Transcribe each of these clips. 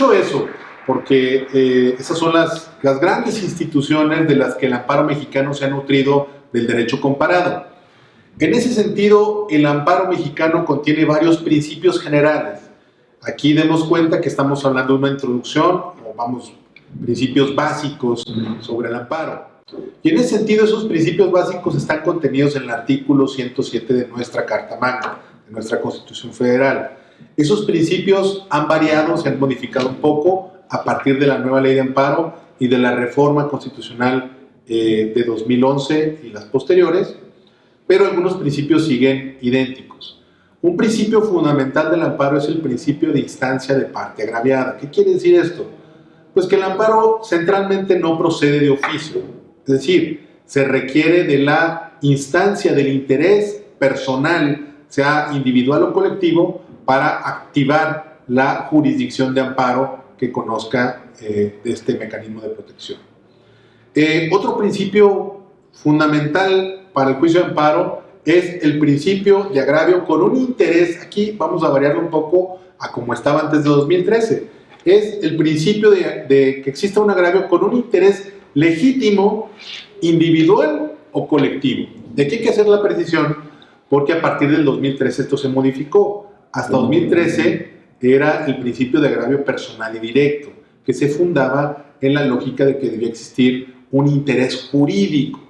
mucho eso, porque eh, esas son las, las grandes instituciones de las que el amparo mexicano se ha nutrido del derecho comparado. En ese sentido, el amparo mexicano contiene varios principios generales. Aquí demos cuenta que estamos hablando de una introducción, o vamos, principios básicos sobre el amparo. Y en ese sentido, esos principios básicos están contenidos en el artículo 107 de nuestra Carta Magna, de nuestra Constitución Federal. Esos principios han variado, se han modificado un poco a partir de la nueva ley de amparo y de la reforma constitucional eh, de 2011 y las posteriores, pero algunos principios siguen idénticos. Un principio fundamental del amparo es el principio de instancia de parte agraviada. ¿Qué quiere decir esto? Pues que el amparo centralmente no procede de oficio, es decir, se requiere de la instancia del interés personal, sea individual o colectivo, para activar la jurisdicción de amparo que conozca eh, de este mecanismo de protección. Eh, otro principio fundamental para el juicio de amparo es el principio de agravio con un interés, aquí vamos a variarlo un poco a como estaba antes de 2013, es el principio de, de que exista un agravio con un interés legítimo, individual o colectivo. De aquí hay que hacer la precisión porque a partir del 2013 esto se modificó. Hasta 2013 era el principio de agravio personal y directo, que se fundaba en la lógica de que debía existir un interés jurídico,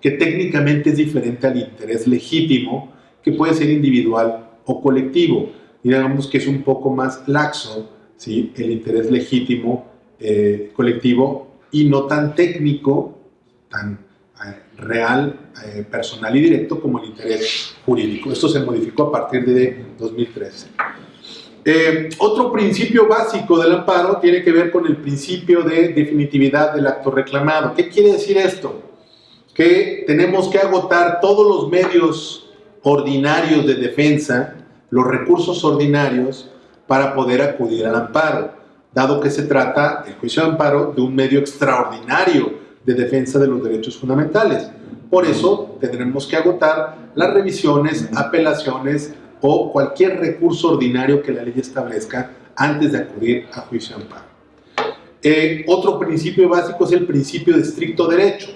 que técnicamente es diferente al interés legítimo, que puede ser individual o colectivo. Digamos que es un poco más laxo ¿sí? el interés legítimo eh, colectivo y no tan técnico, tan real, eh, personal y directo como el interés jurídico. Esto se modificó a partir de 2013. Eh, otro principio básico del amparo tiene que ver con el principio de definitividad del acto reclamado. ¿Qué quiere decir esto? Que tenemos que agotar todos los medios ordinarios de defensa, los recursos ordinarios, para poder acudir al amparo dado que se trata, el juicio de amparo, de un medio extraordinario de defensa de los derechos fundamentales. Por eso tendremos que agotar las revisiones, apelaciones o cualquier recurso ordinario que la ley establezca antes de acudir a juicio de amparo. Eh, otro principio básico es el principio de estricto derecho.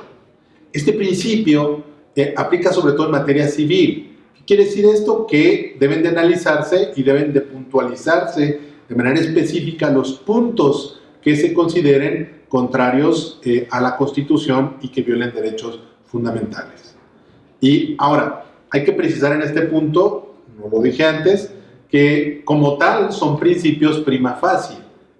Este principio eh, aplica sobre todo en materia civil. ¿Qué quiere decir esto? Que deben de analizarse y deben de puntualizarse de manera específica los puntos que se consideren contrarios eh, a la Constitución y que violen derechos fundamentales. Y ahora, hay que precisar en este punto, no lo dije antes, que como tal son principios prima facie,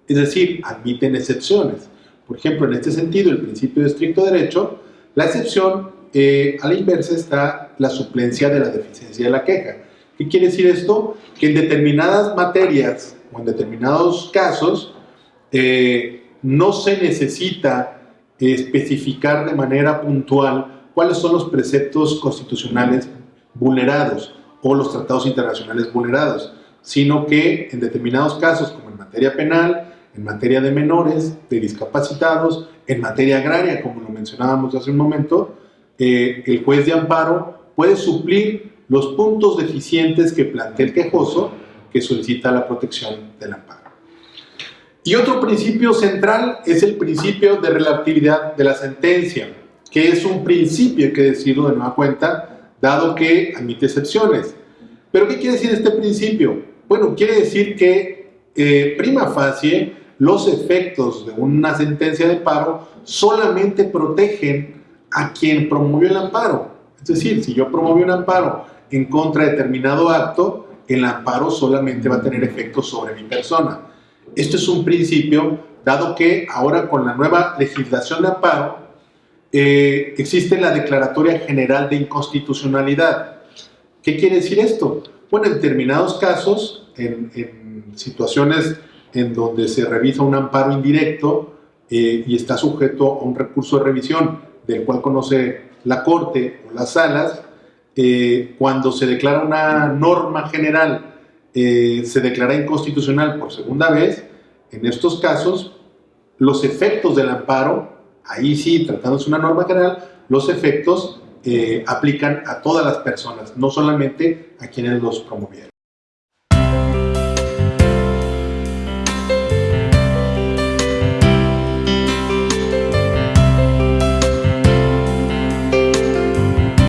es decir, admiten excepciones. Por ejemplo, en este sentido, el principio de estricto derecho, la excepción eh, a la inversa está la suplencia de la deficiencia de la queja. ¿Qué quiere decir esto? Que en determinadas materias o en determinados casos eh, no se necesita especificar de manera puntual cuáles son los preceptos constitucionales vulnerados o los tratados internacionales vulnerados, sino que en determinados casos, como en materia penal, en materia de menores, de discapacitados, en materia agraria, como lo mencionábamos hace un momento, eh, el juez de amparo puede suplir los puntos deficientes que plantea el quejoso que solicita la protección del amparo. Y otro principio central es el principio de relatividad de la sentencia, que es un principio, hay que decirlo de nueva cuenta, dado que admite excepciones. ¿Pero qué quiere decir este principio? Bueno, quiere decir que eh, prima facie los efectos de una sentencia de paro solamente protegen a quien promovió el amparo. Es decir, si yo promoví un amparo en contra de determinado acto, el amparo solamente va a tener efecto sobre mi persona. Esto es un principio, dado que ahora con la nueva legislación de amparo eh, existe la Declaratoria General de Inconstitucionalidad. ¿Qué quiere decir esto? Bueno, en determinados casos, en, situaciones en donde se revisa un amparo indirecto eh, y está sujeto a un recurso de revisión del cual conoce la Corte o las salas, eh, cuando se declara una norma general, eh, se declara inconstitucional por segunda vez, en estos casos, los efectos del amparo, ahí sí, tratándose una norma general, los efectos eh, aplican a todas las personas, no solamente a quienes los promovieron.